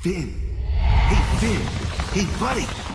Finn. Hey, Finn. Hey, buddy.